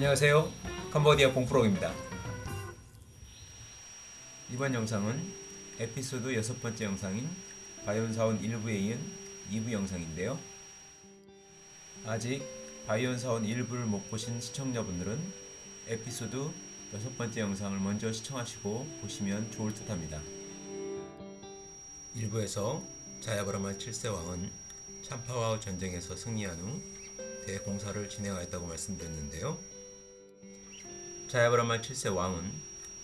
안녕하세요. 캄보디아 봉프록입니다. 이번 영상은 에피소드 여섯 번째 영상인 바이온사원 1부에 이은 2부 영상인데요. 아직 바이온사원 1부를 못 보신 시청자분들은 에피소드 여섯 번째 영상을 먼저 시청하시고 보시면 좋을 듯 합니다. 1부에서 자야브라만 7세 왕은 참파와우 전쟁에서 승리한 후 대공사를 진행하였다고 말씀드렸는데요. 자야브라만 7세 왕은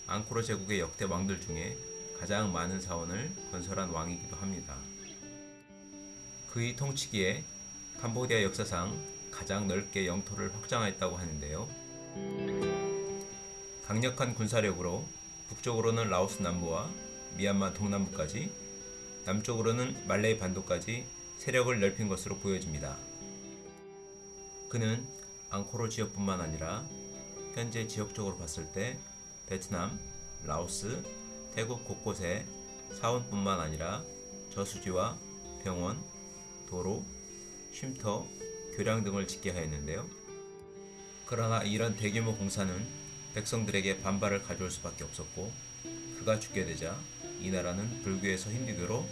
앙코르 제국의 역대 왕들 중에 가장 많은 사원을 건설한 왕이기도 합니다. 그의 통치기에 캄보디아 역사상 가장 넓게 영토를 확장하였다고 하는데요. 강력한 군사력으로 북쪽으로는 라오스 남부와 미얀마 동남부까지 남쪽으로는 말레이 반도까지 세력을 넓힌 것으로 보여집니다. 그는 앙코르 지역뿐만 아니라 현재 지역적으로 봤을 때 베트남, 라오스, 태국 곳곳에 사원뿐만 아니라 저수지와 병원, 도로, 쉼터, 교량 등을 짓게 하였는데요. 그러나 이런 대규모 공사는 백성들에게 반발을 가져올 수밖에 없었고 그가 죽게 되자 이 나라는 불교에서 힌두교로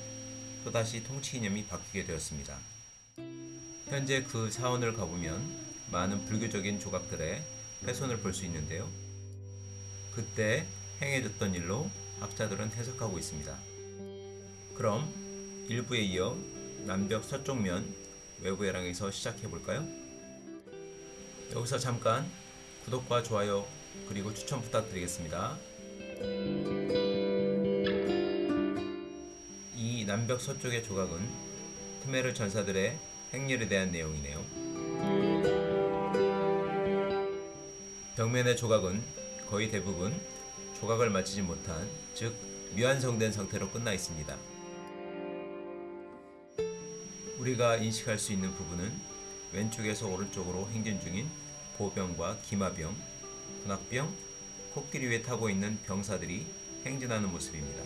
또다시 통치 이념이 바뀌게 되었습니다. 현재 그 사원을 가보면 많은 불교적인 조각들의 훼손을 볼 수 있는데요. 그때 행해졌던 일로 학자들은 해석하고 있습니다. 그럼 1부에 이어 남벽 서쪽면 외부 해랑에서 시작해 볼까요? 여기서 잠깐 구독과 좋아요 그리고 추천 부탁드리겠습니다. 이 남벽 서쪽의 조각은 크메르 전사들의 행렬에 대한 내용이네요. 벽면의 조각은 거의 대부분 조각을 마치지 못한 즉 미완성된 상태로 끝나 있습니다. 우리가 인식할 수 있는 부분은 왼쪽에서 오른쪽으로 행진 중인 보병과 기마병, 군악병, 코끼리 위에 타고 있는 병사들이 행진하는 모습입니다.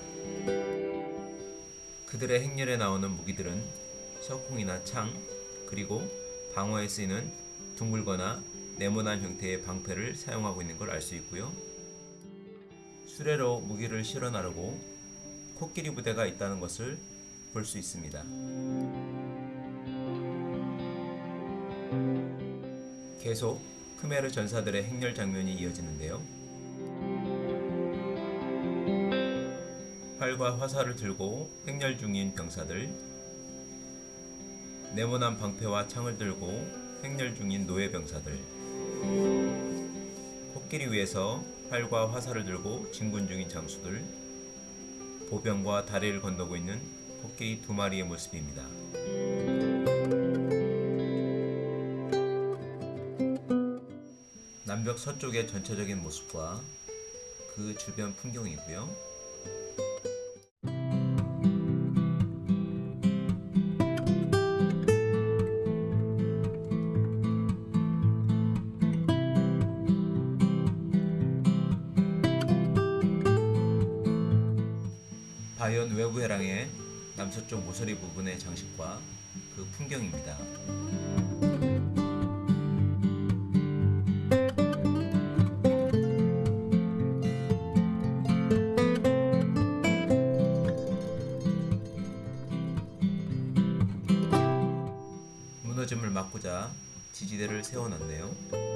그들의 행렬에 나오는 무기들은 석궁이나 창, 그리고 방어에 쓰이는 둥글거나 네모난 형태의 방패를 사용하고 있는 걸 알 수 있고요. 수레로 무기를 실어 나르고 코끼리 부대가 있다는 것을 볼 수 있습니다. 계속 크메르 전사들의 행렬 장면이 이어지는데요. 활과 화살을 들고 행렬 중인 병사들, 네모난 방패와 창을 들고 행렬 중인 노예 병사들, 코끼리 위에서 활과 화살을 들고 진군 중인 장수들, 보병과 다리를 건너고 있는 코끼리 두 마리의 모습입니다. 남벽 서쪽의 전체적인 모습과 그 주변 풍경이고요. 모서리 부분의 장식과 그 풍경입니다. 무너짐을 막고자 지지대를 세워놨네요.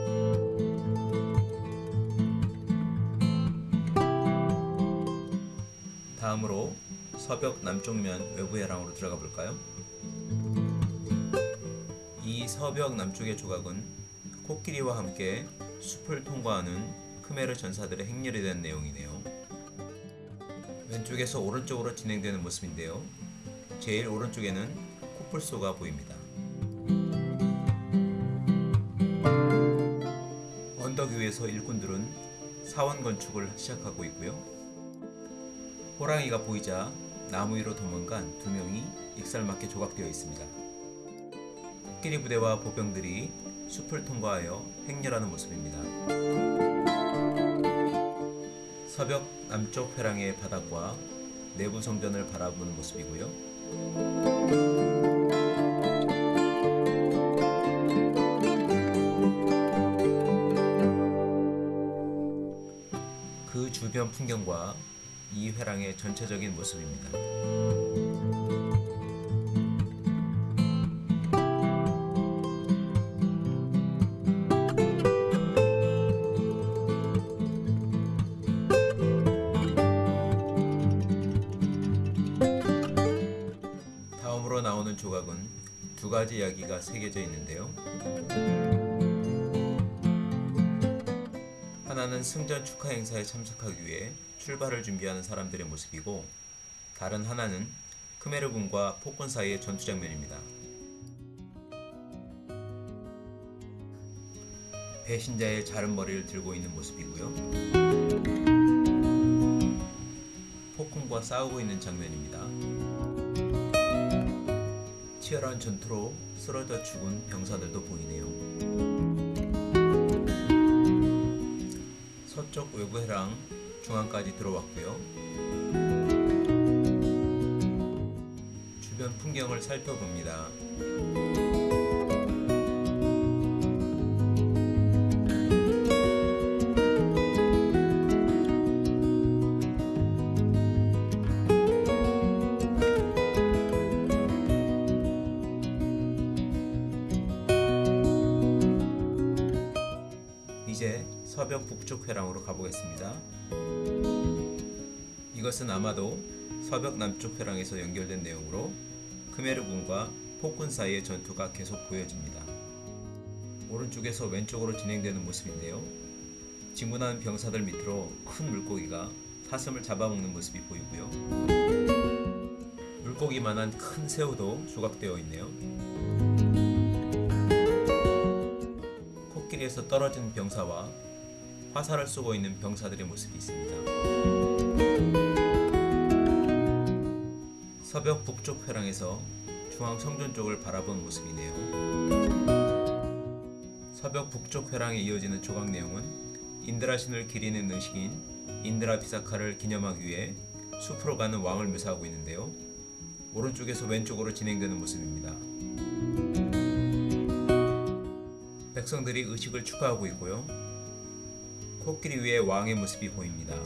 서벽 남쪽면 외부 해랑으로 들어가 볼까요? 이 서벽 남쪽의 조각은 코끼리와 함께 숲을 통과하는 크메르 전사들의 행렬에 대한 내용이네요. 왼쪽에서 오른쪽으로 진행되는 모습인데요. 제일 오른쪽에는 코뿔소가 보입니다. 언덕 위에서 일꾼들은 사원 건축을 시작하고 있고요. 호랑이가 보이자 나무 위로 도망간 두 명이 익살맞게 조각되어 있습니다. 코끼리 부대와 보병들이 숲을 통과하여 행렬하는 모습입니다. 서벽 남쪽 회랑의 바닥과 내부 성전을 바라보는 모습이고요. 그 주변 풍경과 이 회랑의 전체적인 모습입니다. 나오는 조각은 두 가지 이야기가 새겨져 있는데요. 하나는 승전 축하 행사에 참석하기 위해 출발을 준비하는 사람들의 모습이고 다른 하나는 크메르군과 폭군 사이의 전투 장면입니다. 배신자의 자른 머리를 들고 있는 모습이고요. 폭군과 싸우고 있는 장면입니다. 치열한 전투로 쓰러져 죽은 병사들도 보이네요. 서쪽 외부 해랑 중앙까지 들어왔고요. 주변 풍경을 살펴봅니다. 북쪽 회랑으로 가보겠습니다. 이것은 아마도 서벽 남쪽 회랑에서 연결된 내용으로 크메르군과 폭군 사이의 전투가 계속 보여집니다. 오른쪽에서 왼쪽으로 진행되는 모습인데요. 진군하는 병사들 밑으로 큰 물고기가 사슴을 잡아먹는 모습이 보이고요. 물고기만한 큰 새우도 조각되어 있네요. 코끼리에서 떨어진 병사와 화살을 쏘고 있는 병사들의 모습이 있습니다. 서벽 북쪽 회랑에서 중앙 성전 쪽을 바라본 모습이네요. 서벽 북쪽 회랑에 이어지는 조각 내용은 인드라 신을 기리는 의식인 인드라 비사카를 기념하기 위해 숲으로 가는 왕을 묘사하고 있는데요. 오른쪽에서 왼쪽으로 진행되는 모습입니다. 백성들이 의식을 축하하고 있고요. 코끼리 위에 왕의 모습이 보입니다.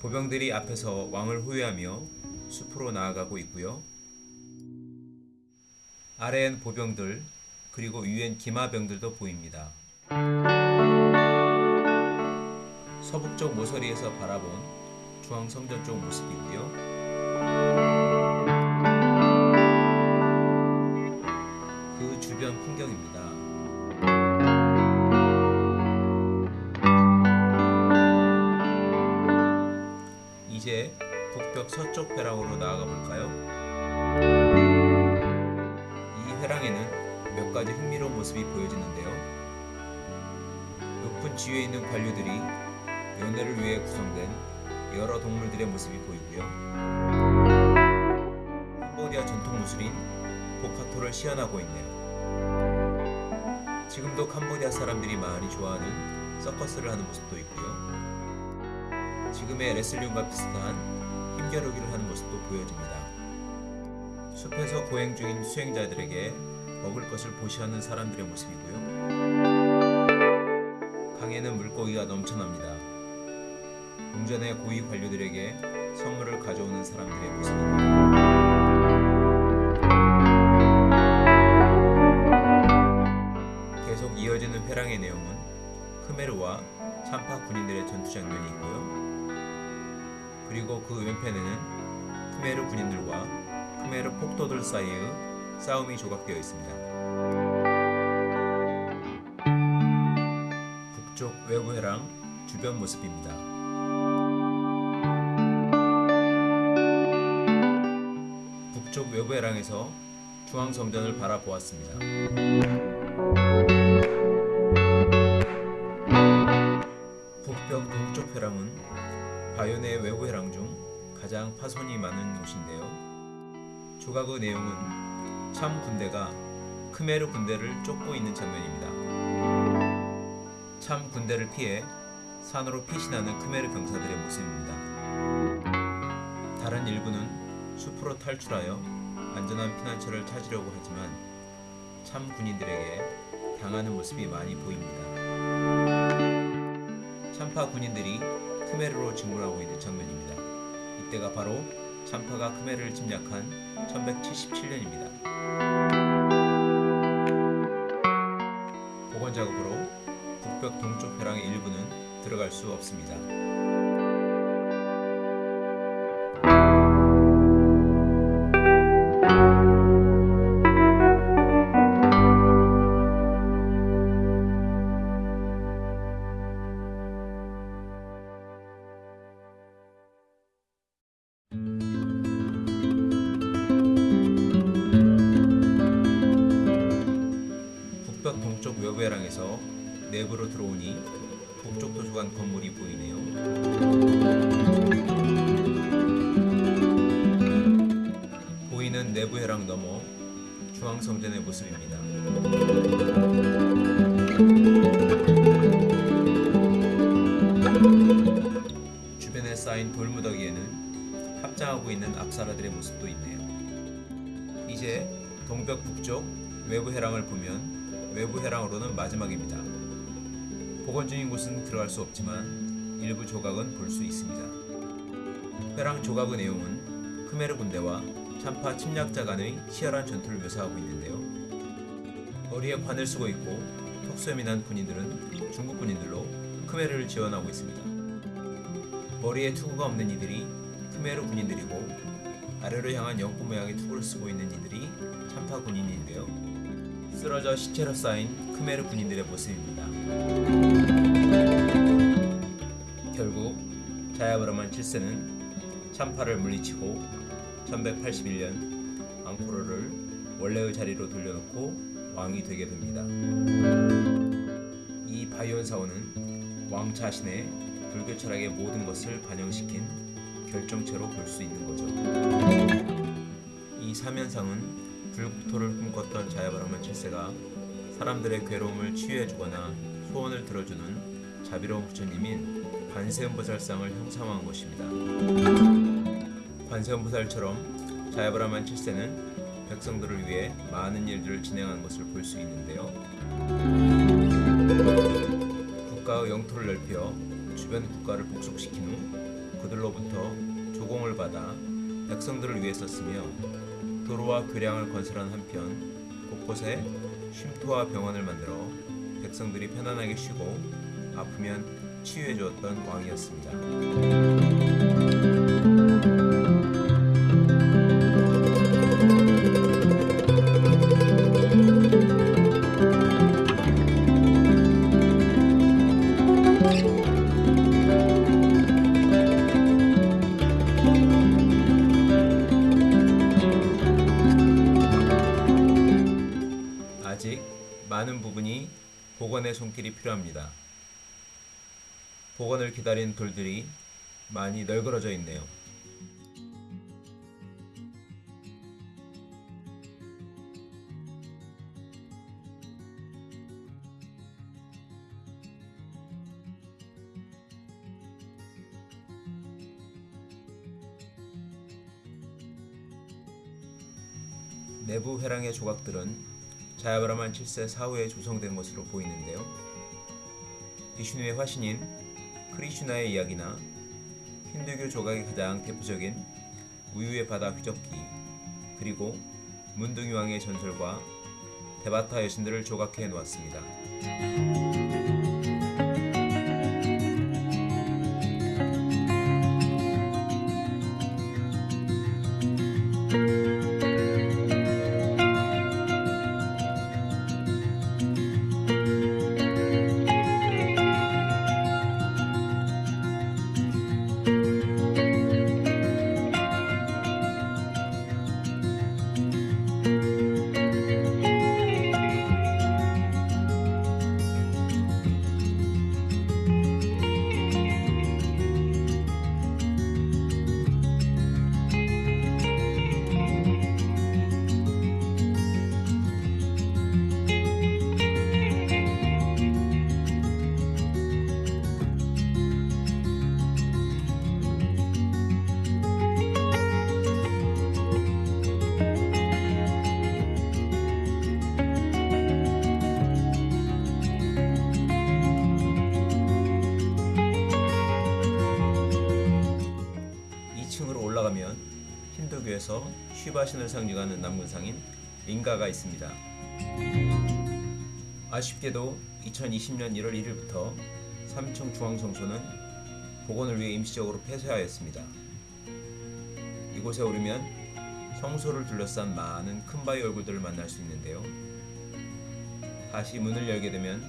보병들이 앞에서 왕을 호위하며 숲으로 나아가고 있고요. 아래엔 보병들 그리고 위엔 기마병들도 보입니다. 서북쪽 모서리에서 바라본 중앙 성전 쪽 모습이고요. 서쪽 회랑으로 나아가 볼까요? 이 회랑에는 몇 가지 흥미로운 모습이 보여지는데요. 높은 지위에 있는 관료들이 연애를 위해 구성된 여러 동물들의 모습이 보이고요. 캄보디아 전통 무술인 보카토를 시연하고 있네요. 지금도 캄보디아 사람들이 많이 좋아하는 서커스를 하는 모습도 있고요. 지금의 레슬링과 비슷한 힘겨루기를 하는 모습도 보여집니다. 숲에서 보행 중인 수행자들에게 먹을 것을 보시하는 사람들의 모습이고요. 강에는 물고기가 넘쳐납니다. 궁전의 고위 관료들에게 선물을 가져오는 사람들의 모습입니다. 계속 이어지는 회랑의 내용은 크메르와 참파 군인들의 전투 장면이 있고요. 그리고 그 왼편에는 크메르 군인들과 크메르 폭도들 사이의 싸움이 조각되어 있습니다. 북쪽 외부 회랑 주변 모습입니다. 북쪽 외부 회랑에서 중앙 성전을 바라보았습니다. 바이오네 외부 회랑 중 가장 파손이 많은 곳인데요. 조각의 내용은 참 군대가 크메르 군대를 쫓고 있는 장면입니다. 참 군대를 피해 산으로 피신하는 크메르 병사들의 모습입니다. 다른 일부는 숲으로 탈출하여 안전한 피난처를 찾으려고 하지만 참 군인들에게 당하는 모습이 많이 보입니다. 참 참파 군인들이 크메르로 진군하고 있는 장면입니다. 이때가 바로 참파가 크메르를 침략한 1177년입니다. 복원 작업으로 북벽 동쪽 벼랑의 일부는 들어갈 수 없습니다. 해랑에서 내부로 들어오니 북쪽 도서관 건물이 보이네요. 보이는 내부 해랑 너머 중앙성전의 모습입니다. 주변에 쌓인 돌무더기에는 합장하고 있는 앞사라들의 모습도 있네요. 이제 동벽 북쪽 외부 해랑을 보면 외부 해랑으로는 마지막입니다. 복원 중인 곳은 들어갈 수 없지만 일부 조각은 볼 수 있습니다. 해랑 조각의 내용은 크메르 군대와 참파 침략자 간의 치열한 전투를 묘사하고 있는데요. 머리에 관을 쓰고 있고 턱수염이 군인들은 중국 군인들로 크메르를 지원하고 있습니다. 머리에 투구가 없는 이들이 크메르 군인들이고 아래로 향한 영구 모양의 투구를 쓰고 있는 이들이 참파 군인인데요. 쓰러져 시체로 쌓인 크메르 군인들의 모습입니다. 결국 자야브라만 7세는 참파를 물리치고 1181년 앙코르를 원래의 자리로 돌려놓고 왕이 되게 됩니다. 이 바이온 사원은 왕 자신의 불교 철학의 모든 것을 반영시킨 결정체로 볼 수 있는 거죠. 이 사면상은 불국토를 꿈꿨던 자야바라만 7세가 사람들의 괴로움을 치유해주거나 소원을 들어주는 자비로운 부처님인 관세음보살상을 형상화한 것입니다. 관세음보살처럼 자야바라만 7세는 백성들을 위해 많은 일들을 진행한 것을 볼 수 있는데요. 국가의 영토를 넓혀 주변 국가를 복속시킨 후 그들로부터 조공을 받아 백성들을 위해 썼으며 도로와 교량을 건설한 한편 곳곳에 쉼터와 병원을 만들어 백성들이 편안하게 쉬고 아프면 치유해 주었던 왕이었습니다. 부분이 복원의 손길이 필요합니다. 복원을 기다린 돌들이 많이 널그러져 있네요. 내부 회랑의 조각들은 자야브라만 7세 사후에 조성된 것으로 보이는데요. 비슈누의 화신인 크리슈나의 이야기나 힌두교 조각의 가장 대표적인 우유의 바다 휘적기 그리고 문둥이 왕의 전설과 데바타 여신들을 조각해 놓았습니다. 쉬바신을 상징하는 남군상인 링가가 있습니다. 아쉽게도 2020년 1월 1일부터 삼청 중앙성소는 복원을 위해 임시적으로 폐쇄하였습니다. 이곳에 오르면 성소를 둘러싼 많은 큰 바위 얼굴들을 만날 수 있는데요. 다시 문을 열게 되면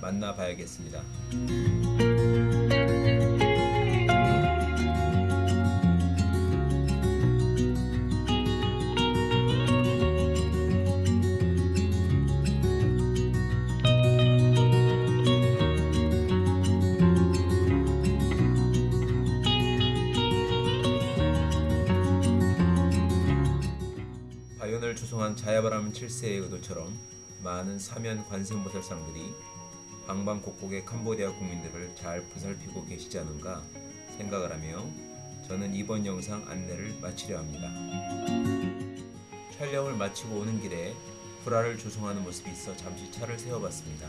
만나 봐야겠습니다. 바이온을 조성한 자야바람 7세의 의도처럼 많은 사면 관세음보살상들이 방방곡곡의 캄보디아 국민들을 잘 보살피고 계시지 않은가 생각을 하며 저는 이번 영상 안내를 마치려 합니다. 촬영을 마치고 오는 길에 불화를 조성하는 모습이 있어 잠시 차를 세워봤습니다.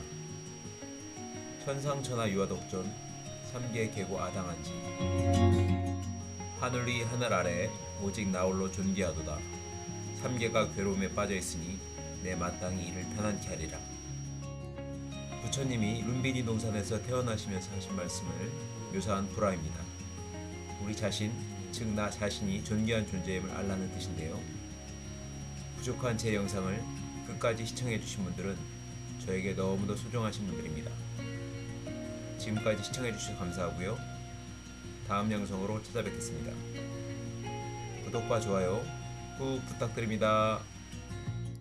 천상천하 유아독존 3개 계고 아당한지 하늘 위 하늘 아래 오직 나홀로 존귀하도다. 삼계가 괴로움에 빠져 있으니 내 마땅히 이를 편안케 하리라. 부처님이 룸비니 동산에서 태어나시면서 하신 말씀을 묘사한 불화입니다. 우리 자신, 즉 나 자신이 존귀한 존재임을 알라는 뜻인데요. 부족한 제 영상을 끝까지 시청해주신 분들은 저에게 너무도 소중하신 분들입니다. 지금까지 시청해주셔서 감사하고요. 다음 영상으로 찾아뵙겠습니다. 구독과 좋아요 꾹 부탁드립니다.